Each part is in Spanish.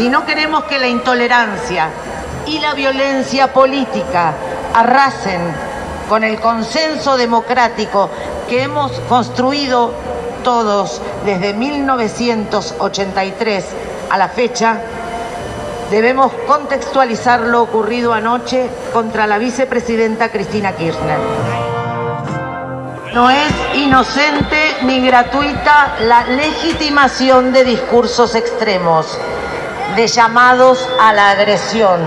Si no queremos que la intolerancia y la violencia política arrasen con el consenso democrático que hemos construido todos desde 1983 a la fecha, debemos contextualizar lo ocurrido anoche contra la vicepresidenta Cristina Kirchner. No es inocente ni gratuita la legitimación de discursos extremos, de llamados a la agresión,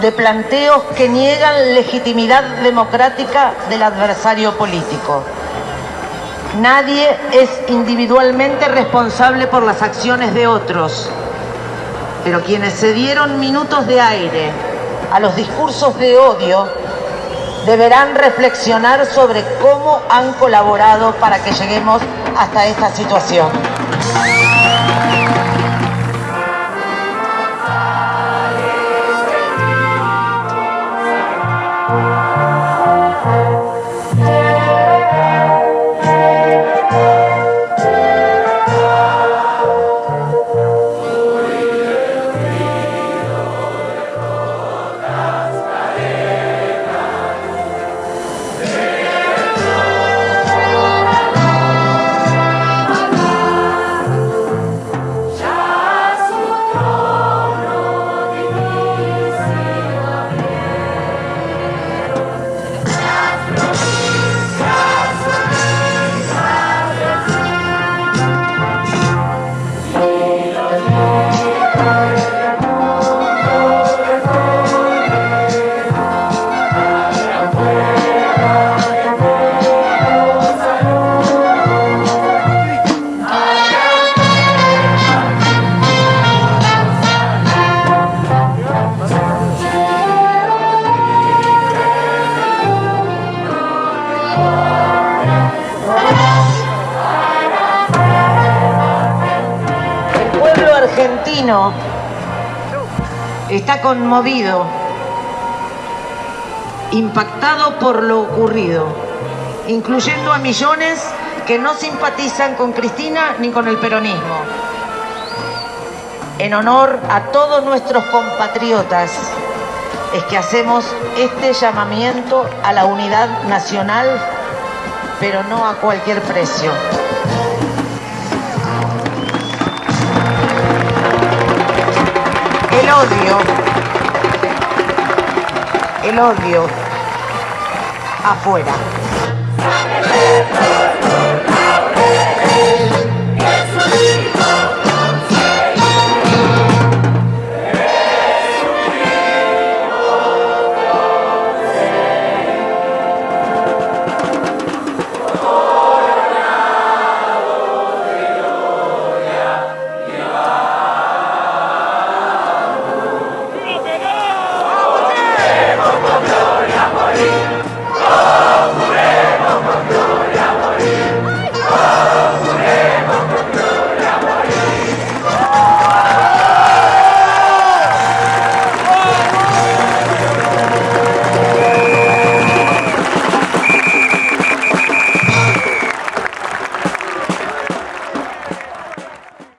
de planteos que niegan legitimidad democrática del adversario político. Nadie es individualmente responsable por las acciones de otros, pero quienes se dieron minutos de aire a los discursos de odio deberán reflexionar sobre cómo han colaborado para que lleguemos hasta esta situación. Está conmovido, impactado por lo ocurrido, incluyendo a millones que no simpatizan con Cristina ni con el peronismo. En honor a todos nuestros compatriotas es que hacemos este llamamiento a la unidad nacional, pero no a cualquier precio. El odio, el odio afuera.